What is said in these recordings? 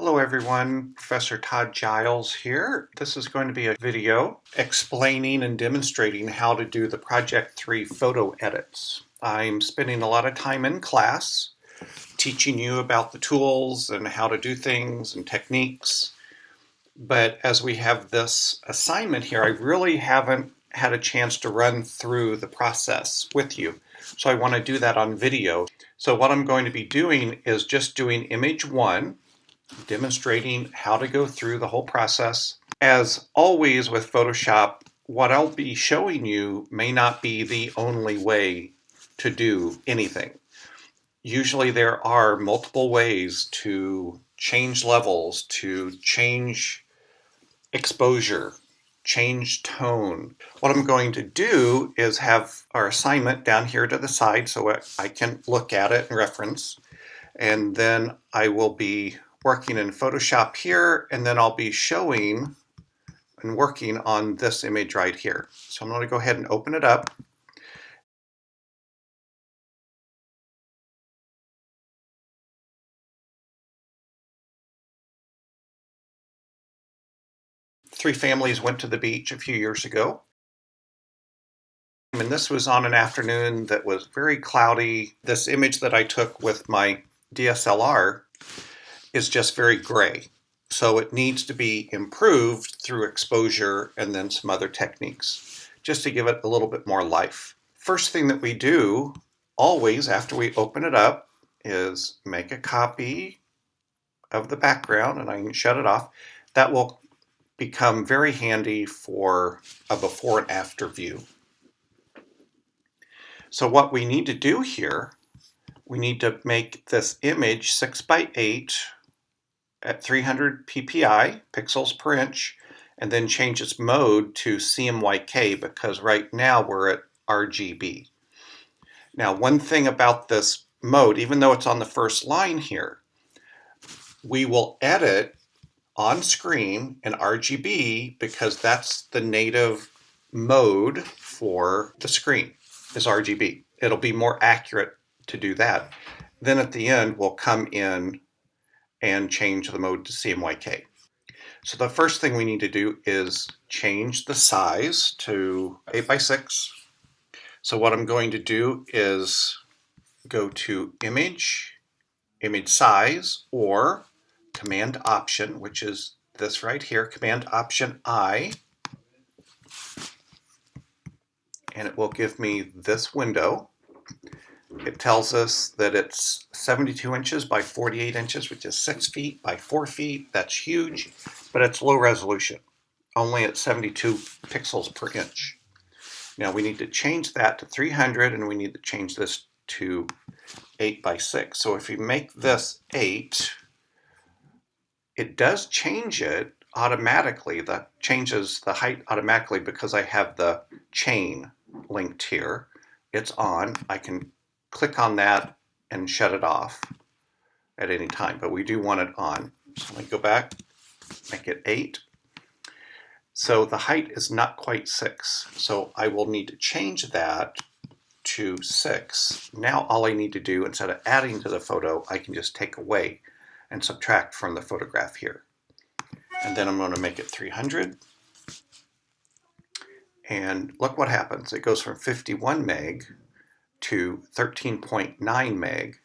Hello everyone, Professor Todd Giles here. This is going to be a video explaining and demonstrating how to do the Project 3 photo edits. I'm spending a lot of time in class teaching you about the tools and how to do things and techniques. But as we have this assignment here, I really haven't had a chance to run through the process with you. So I want to do that on video. So what I'm going to be doing is just doing image one, demonstrating how to go through the whole process. As always with Photoshop, what I'll be showing you may not be the only way to do anything. Usually there are multiple ways to change levels, to change exposure, change tone. What I'm going to do is have our assignment down here to the side so I can look at it and reference. And then I will be working in Photoshop here, and then I'll be showing and working on this image right here. So I'm going to go ahead and open it up. three families went to the beach a few years ago. And this was on an afternoon that was very cloudy. This image that I took with my DSLR is just very gray. So it needs to be improved through exposure and then some other techniques, just to give it a little bit more life. First thing that we do, always after we open it up, is make a copy of the background, and I can shut it off. That will become very handy for a before and after view. So what we need to do here, we need to make this image 6 by 8 at 300 ppi, pixels per inch, and then change its mode to CMYK because right now we're at RGB. Now one thing about this mode, even though it's on the first line here, we will edit on screen in RGB because that's the native mode for the screen is RGB. It'll be more accurate to do that. Then at the end, we'll come in and change the mode to CMYK. So the first thing we need to do is change the size to 8 by 6. So what I'm going to do is go to Image, Image Size, or Command Option, which is this right here, Command Option I, and it will give me this window. It tells us that it's 72 inches by 48 inches, which is 6 feet by 4 feet. That's huge, but it's low resolution, only at 72 pixels per inch. Now we need to change that to 300, and we need to change this to 8 by 6. So if we make this 8, it does change it automatically. That changes the height automatically because I have the chain linked here. It's on. I can click on that and shut it off at any time, but we do want it on. So let me go back, make it 8. So the height is not quite 6, so I will need to change that to 6. Now all I need to do, instead of adding to the photo, I can just take away and subtract from the photograph here. And then I'm going to make it 300. And look what happens. It goes from 51 meg to 13.9 meg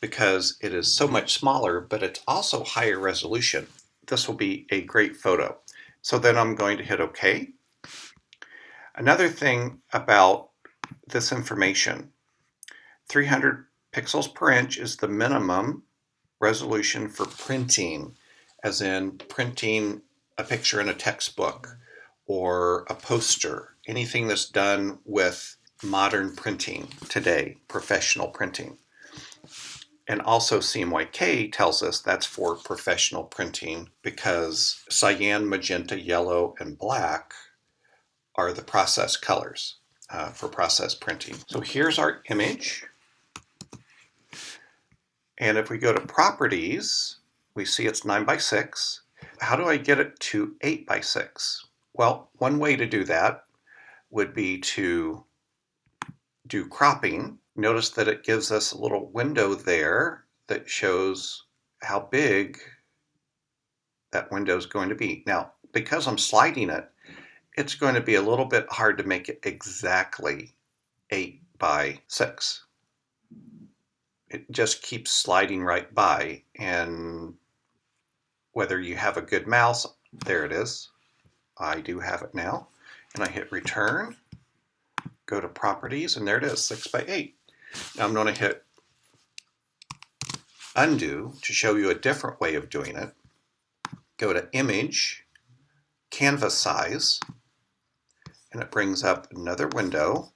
because it is so much smaller, but it's also higher resolution. This will be a great photo. So then I'm going to hit OK. Another thing about this information, 300 pixels per inch is the minimum resolution for printing, as in printing a picture in a textbook or a poster, anything that's done with modern printing today, professional printing. And also CMYK tells us that's for professional printing because cyan, magenta, yellow, and black are the process colors uh, for process printing. So here's our image. And if we go to properties, we see it's 9 by 6. How do I get it to 8 by 6? Well, one way to do that would be to do cropping. Notice that it gives us a little window there that shows how big that window is going to be. Now, because I'm sliding it, it's going to be a little bit hard to make it exactly 8 by 6. It just keeps sliding right by, and whether you have a good mouse, there it is. I do have it now. And I hit return, go to properties, and there it is, 6 by 8. Now I'm going to hit undo to show you a different way of doing it. Go to image, canvas size, and it brings up another window.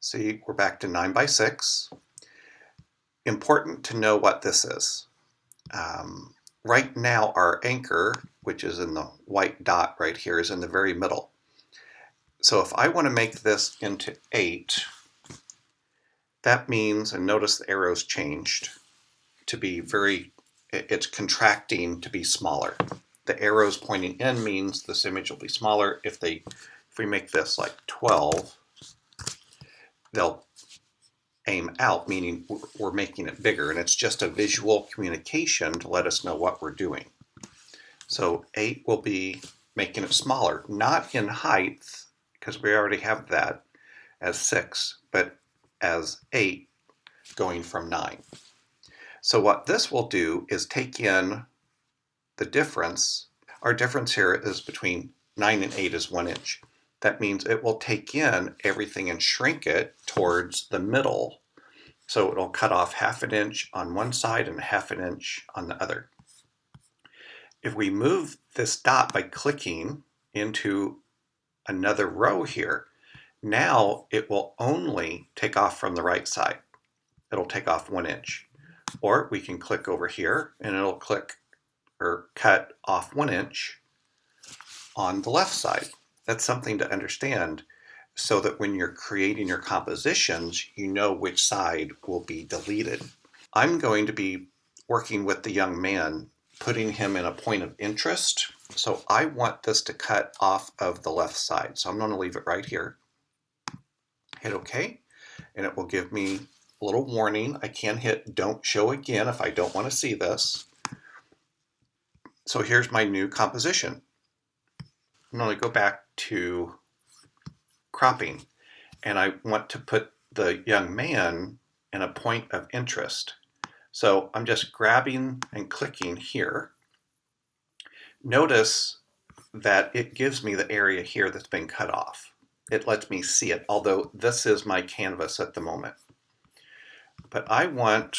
See, we're back to 9 by 6. Important to know what this is. Um, right now our anchor, which is in the white dot right here, is in the very middle. So if I want to make this into 8, that means, and notice the arrows changed, to be very, it's contracting to be smaller. The arrows pointing in means this image will be smaller. If they, if we make this like 12, they'll aim out, meaning we're making it bigger, and it's just a visual communication to let us know what we're doing. So 8 will be making it smaller, not in height, because we already have that as 6, but as 8 going from 9. So what this will do is take in the difference. Our difference here is between 9 and 8 is 1 inch. That means it will take in everything and shrink it towards the middle. So it'll cut off half an inch on one side and half an inch on the other. If we move this dot by clicking into another row here, now it will only take off from the right side. It'll take off one inch. Or we can click over here and it'll click or cut off one inch on the left side. That's something to understand so that when you're creating your compositions, you know which side will be deleted. I'm going to be working with the young man, putting him in a point of interest. So I want this to cut off of the left side. So I'm going to leave it right here. Hit OK, and it will give me a little warning. I can hit don't show again if I don't want to see this. So here's my new composition. I'm going to go back to cropping and I want to put the young man in a point of interest. So I'm just grabbing and clicking here. Notice that it gives me the area here that's been cut off. It lets me see it, although this is my canvas at the moment. But I want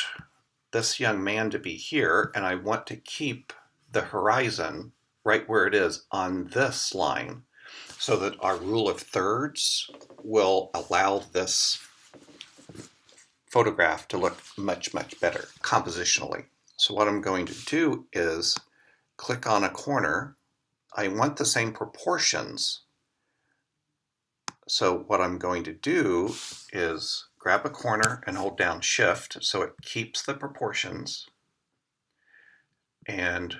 this young man to be here and I want to keep the horizon right where it is on this line so that our rule of thirds will allow this photograph to look much, much better compositionally. So what I'm going to do is click on a corner. I want the same proportions. So what I'm going to do is grab a corner and hold down shift so it keeps the proportions and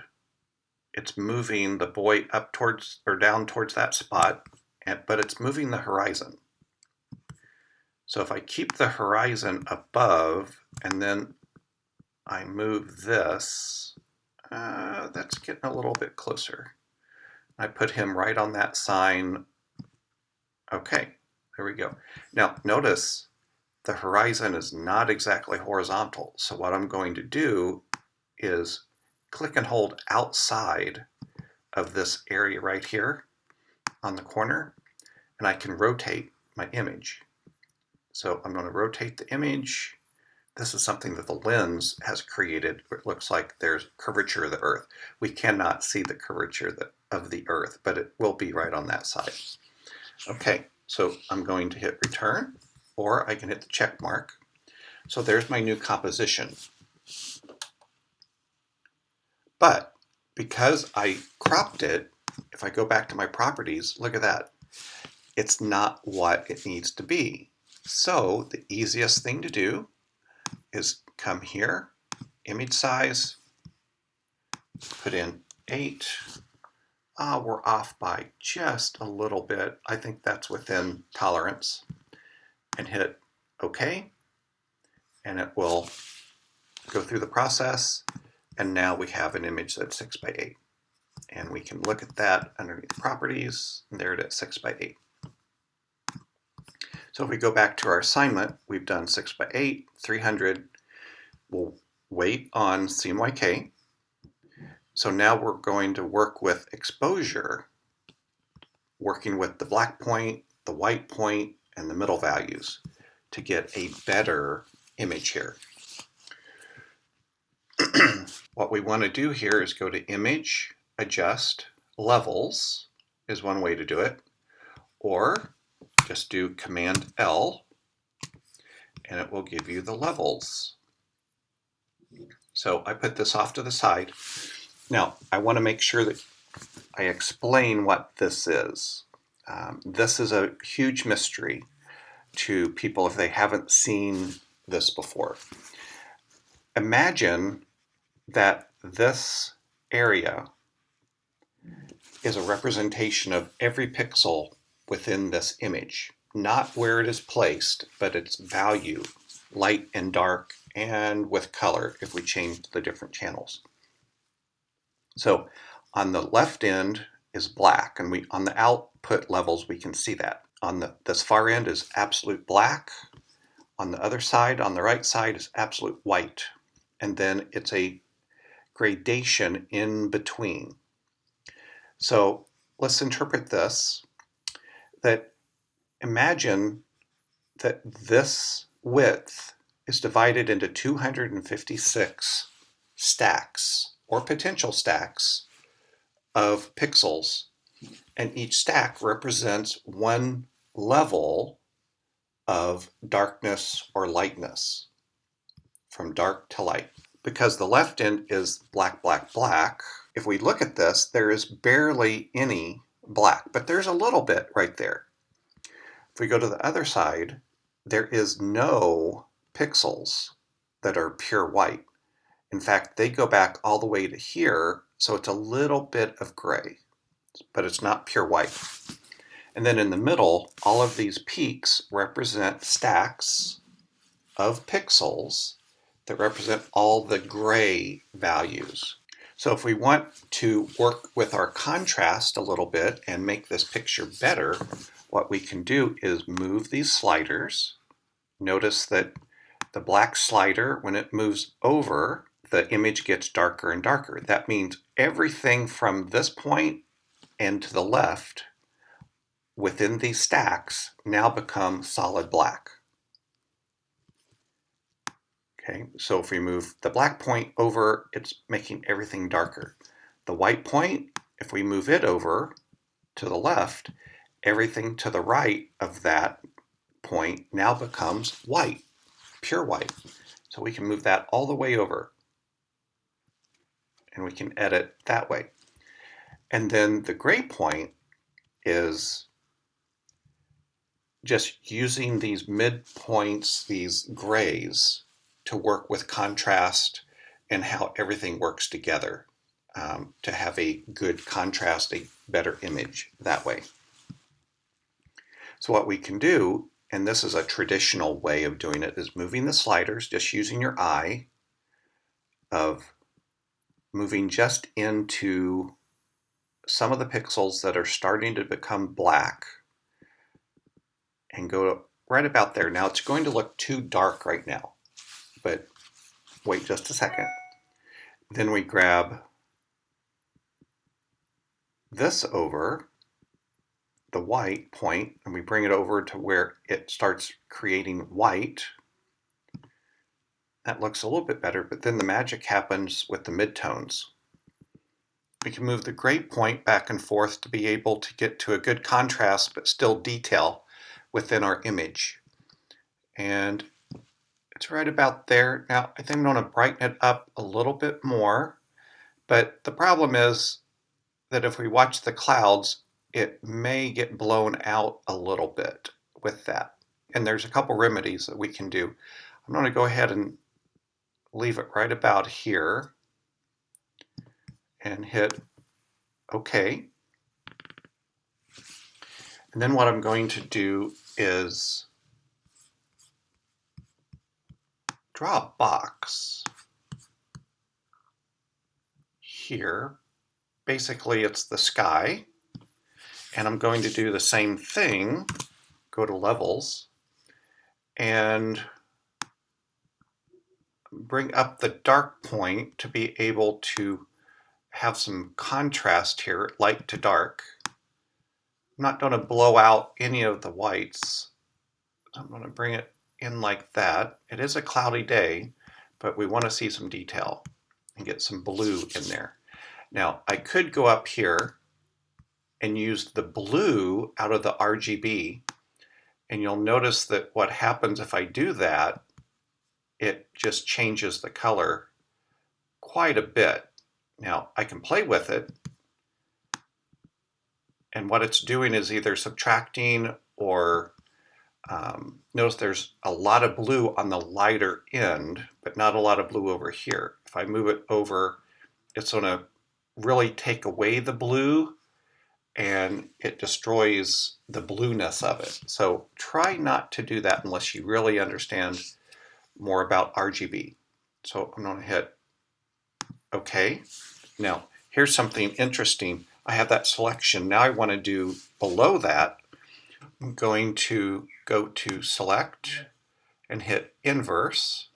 it's moving the boy up towards or down towards that spot, and, but it's moving the horizon. So if I keep the horizon above and then I move this, uh, that's getting a little bit closer. I put him right on that sign. Okay, there we go. Now notice the horizon is not exactly horizontal. So what I'm going to do is click and hold outside of this area right here on the corner, and I can rotate my image. So I'm going to rotate the image. This is something that the lens has created. It looks like there's curvature of the Earth. We cannot see the curvature of the Earth, but it will be right on that side. Okay, so I'm going to hit return, or I can hit the check mark. So there's my new composition. But because I cropped it, if I go back to my properties, look at that. It's not what it needs to be. So the easiest thing to do is come here, image size, put in 8. Ah, we're off by just a little bit. I think that's within tolerance. And hit OK. And it will go through the process And now we have an image that's 6 by 8. And we can look at that underneath properties, and there it is, 6 by 8. So if we go back to our assignment, we've done 6 by 8, 300. We'll wait on CMYK. So now we're going to work with exposure, working with the black point, the white point, and the middle values to get a better image here. what we want to do here is go to Image, Adjust, Levels is one way to do it, or just do Command L and it will give you the levels. So I put this off to the side. Now I want to make sure that I explain what this is. Um, this is a huge mystery to people if they haven't seen this before. Imagine that this area is a representation of every pixel within this image, not where it is placed, but its value, light and dark, and with color if we change the different channels. So on the left end is black, and we on the output levels we can see that. On the this far end is absolute black. On the other side, on the right side, is absolute white. And then it's a gradation in between. So let's interpret this, that imagine that this width is divided into 256 stacks or potential stacks of pixels and each stack represents one level of darkness or lightness from dark to light. Because the left end is black, black, black, if we look at this, there is barely any black, but there's a little bit right there. If we go to the other side, there is no pixels that are pure white. In fact, they go back all the way to here, so it's a little bit of gray, but it's not pure white. And then in the middle, all of these peaks represent stacks of pixels that represent all the gray values. So if we want to work with our contrast a little bit and make this picture better, what we can do is move these sliders. Notice that the black slider, when it moves over, the image gets darker and darker. That means everything from this point and to the left within these stacks now become solid black. Okay, so if we move the black point over, it's making everything darker. The white point, if we move it over to the left, everything to the right of that point now becomes white, pure white. So we can move that all the way over and we can edit that way. And then the gray point is just using these midpoints, these grays, to work with contrast and how everything works together um, to have a good contrast, a better image that way. So what we can do, and this is a traditional way of doing it, is moving the sliders, just using your eye, of moving just into some of the pixels that are starting to become black and go right about there. Now it's going to look too dark right now, but wait just a second. Then we grab this over the white point and we bring it over to where it starts creating white. That looks a little bit better, but then the magic happens with the midtones. We can move the gray point back and forth to be able to get to a good contrast, but still detail within our image. And it's right about there. Now, I think I'm going to brighten it up a little bit more, but the problem is that if we watch the clouds, it may get blown out a little bit with that. And there's a couple remedies that we can do. I'm going to go ahead and leave it right about here and hit OK. And then what I'm going to do is draw a box. here. Basically, it's the sky. And I'm going to do the same thing, go to levels, and bring up the dark point to be able to have some contrast here, light to dark. I'm not going to blow out any of the whites. I'm going to bring it in like that. It is a cloudy day, but we want to see some detail and get some blue in there. Now, I could go up here and use the blue out of the RGB. And you'll notice that what happens if I do that, it just changes the color quite a bit. Now I can play with it and what it's doing is either subtracting or um, notice there's a lot of blue on the lighter end, but not a lot of blue over here. If I move it over, it's going to really take away the blue and it destroys the blueness of it. So try not to do that unless you really understand more about RGB. So I'm going to hit OK. Now, here's something interesting. I have that selection. Now I want to do below that. I'm going to go to Select and hit Inverse.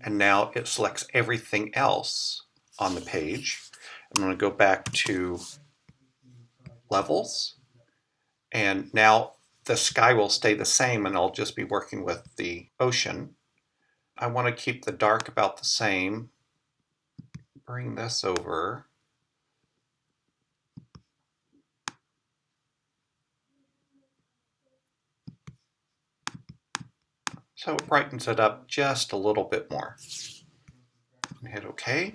And now it selects everything else on the page. I'm going to go back to levels. And now the sky will stay the same and I'll just be working with the ocean. I want to keep the dark about the same. Bring this over. So it brightens it up just a little bit more. Hit OK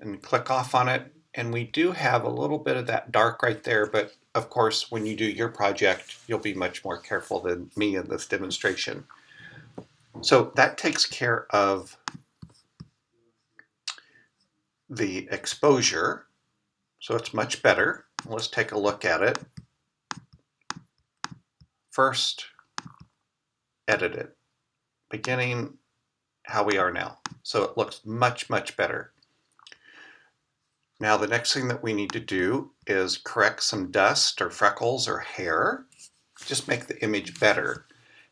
and click off on it and we do have a little bit of that dark right there, but of course, when you do your project, you'll be much more careful than me in this demonstration. So that takes care of the exposure. So it's much better. Let's take a look at it. First, edit it. Beginning how we are now. So it looks much, much better. Now the next thing that we need to do is correct some dust or freckles or hair. Just make the image better.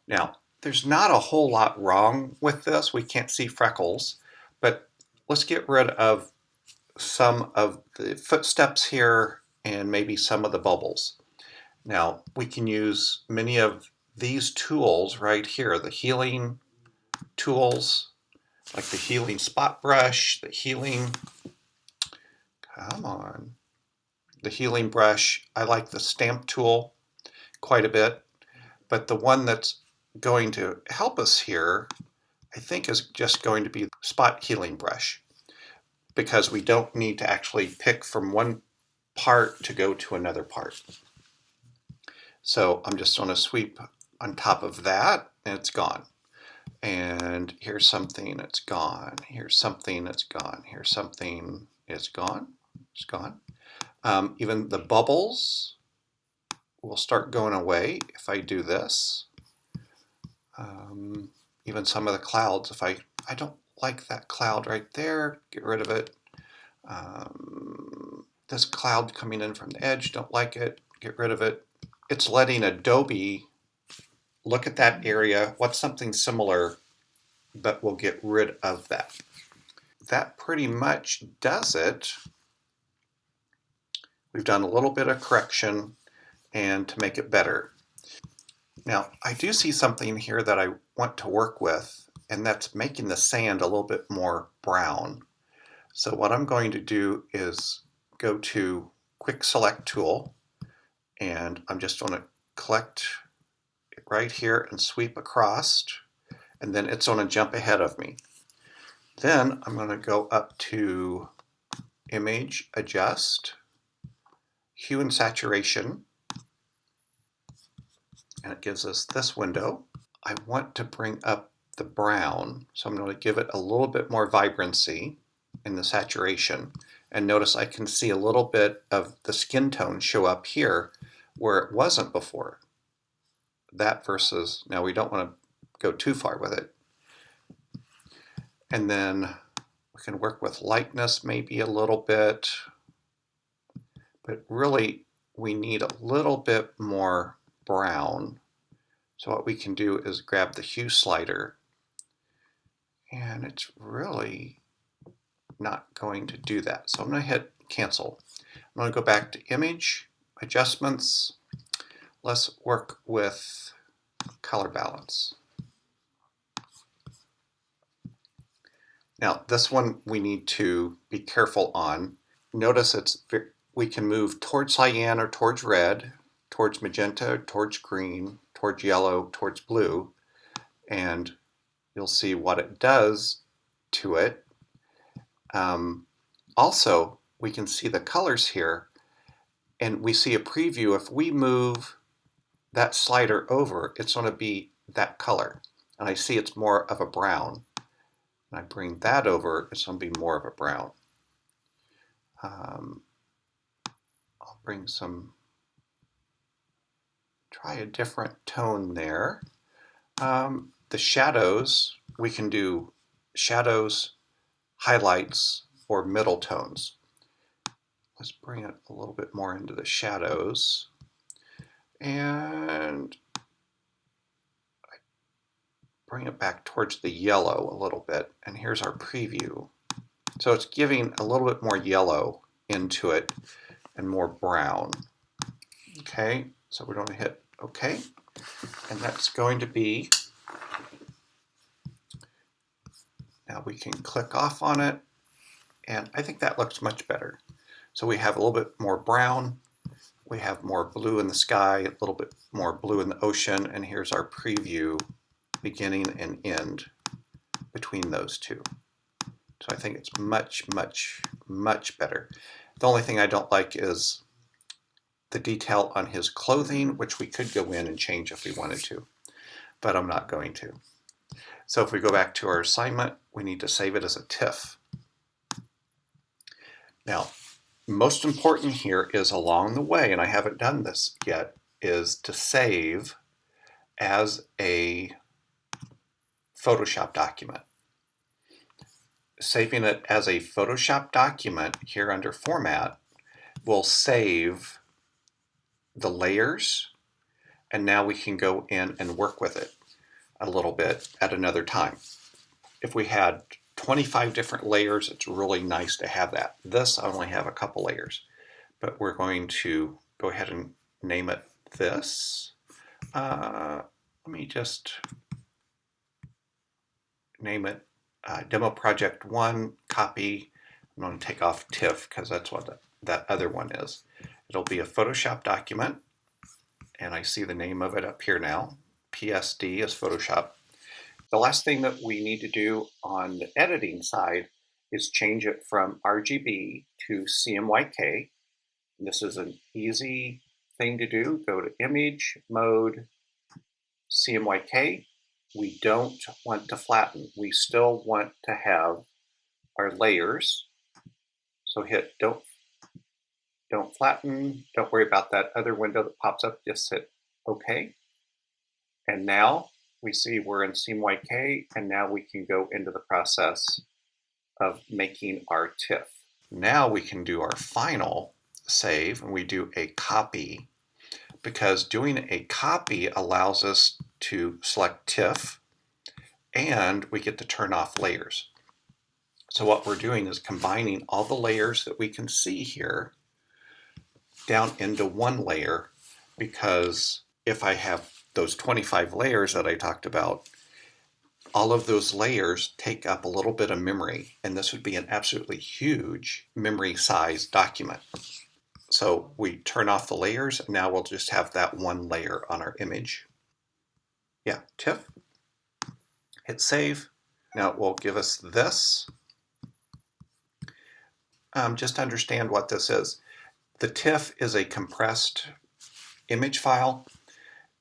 Now, there's not a whole lot wrong with this. We can't see freckles, but let's get rid of some of the footsteps here and maybe some of the bubbles. Now, we can use many of these tools right here, the healing tools, like the healing spot brush, the healing Come on. The healing brush, I like the stamp tool quite a bit, but the one that's going to help us here, I think is just going to be the spot healing brush because we don't need to actually pick from one part to go to another part. So I'm just going to sweep on top of that and it's gone. And here's something that's gone. Here's something that's gone. Here's something it's gone it's gone. Um, even the bubbles will start going away if I do this. Um, even some of the clouds, if I, I don't like that cloud right there, get rid of it. Um, this cloud coming in from the edge, don't like it, get rid of it. It's letting Adobe look at that area, what's something similar, but we'll get rid of that. That pretty much does it. We've done a little bit of correction and to make it better. Now, I do see something here that I want to work with, and that's making the sand a little bit more brown. So what I'm going to do is go to Quick Select Tool, and I'm just going to collect right here and sweep across, and then it's going to jump ahead of me. Then I'm going to go up to Image, Adjust, hue and saturation, and it gives us this window. I want to bring up the brown, so I'm going to give it a little bit more vibrancy in the saturation. And notice I can see a little bit of the skin tone show up here where it wasn't before. That versus, now we don't want to go too far with it. And then We can work with lightness maybe a little bit, but really we need a little bit more brown. So what we can do is grab the hue slider and it's really not going to do that. So I'm going to hit cancel. I'm going to go back to image, adjustments. Let's work with color balance. Now this one we need to be careful on. Notice it's we can move towards cyan or towards red, towards magenta, towards green, towards yellow, towards blue, and you'll see what it does to it. Um, also, we can see the colors here, and we see a preview. If we move that slider over, it's going to be that color. And I see it's more of a brown. And I bring that over, it's going to be more of a brown. Um, I'll bring some, try a different tone there. Um, the shadows, we can do shadows, highlights, or middle tones. Let's bring it a little bit more into the shadows. And bring it back towards the yellow a little bit. And here's our preview. So it's giving a little bit more yellow into it and more brown. Okay, so we're going to hit OK. And that's going to be, now we can click off on it. And I think that looks much better. So we have a little bit more brown. We have more blue in the sky, a little bit more blue in the ocean. And here's our preview beginning and end between those two. So I think it's much, much, much better. The only thing I don't like is the detail on his clothing, which we could go in and change if we wanted to, but I'm not going to. So if we go back to our assignment, we need to save it as a TIFF. Now, most important here is along the way, and I haven't done this yet, is to save as a Photoshop document saving it as a Photoshop document here under Format will save the layers and now we can go in and work with it a little bit at another time. If we had 25 different layers, it's really nice to have that. This, I only have a couple layers, but we're going to go ahead and name it this. Uh, let me just name it uh, demo project one copy. I'm going to take off TIFF because that's what the, that other one is. It'll be a Photoshop document, and I see the name of it up here now. PSD is Photoshop. The last thing that we need to do on the editing side is change it from RGB to CMYK. This is an easy thing to do. Go to Image, Mode, CMYK, we don't want to flatten. We still want to have our layers. So hit don't, don't flatten. Don't worry about that other window that pops up. Just hit OK. And now we see we're in CMYK, and now we can go into the process of making our TIFF. Now we can do our final save, and we do a copy because doing a copy allows us to select TIFF and we get to turn off layers. So what we're doing is combining all the layers that we can see here down into one layer because if I have those 25 layers that I talked about, all of those layers take up a little bit of memory and this would be an absolutely huge memory size document. So we turn off the layers, and now we'll just have that one layer on our image. Yeah, TIFF. Hit save. Now it will give us this. Um, just understand what this is. The TIFF is a compressed image file,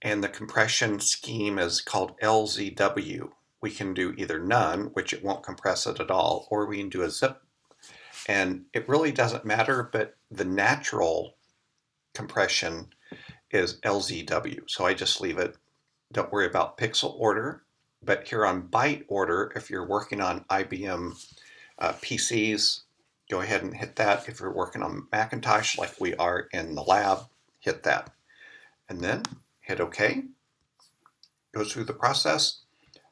and the compression scheme is called LZW. We can do either none, which it won't compress it at all, or we can do a zip and it really doesn't matter, but the natural compression is LZW. So I just leave it. Don't worry about pixel order. But here on byte order, if you're working on IBM uh, PCs, go ahead and hit that. If you're working on Macintosh like we are in the lab, hit that. And then hit OK. Go through the process.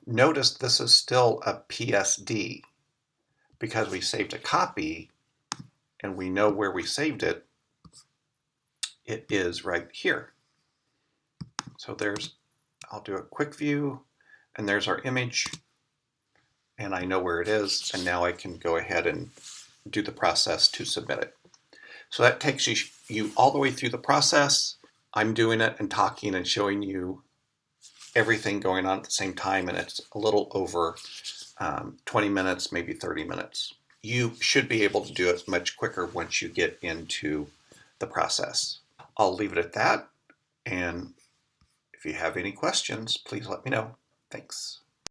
Notice this is still a PSD because we saved a copy and we know where we saved it. It is right here. So there's, I'll do a quick view and there's our image and I know where it is and now I can go ahead and do the process to submit it. So that takes you, you all the way through the process. I'm doing it and talking and showing you everything going on at the same time and it's a little over um, 20 minutes, maybe 30 minutes. You should be able to do it much quicker once you get into the process. I'll leave it at that and if you have any questions, please let me know. Thanks.